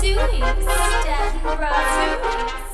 doing, Stan Brazu?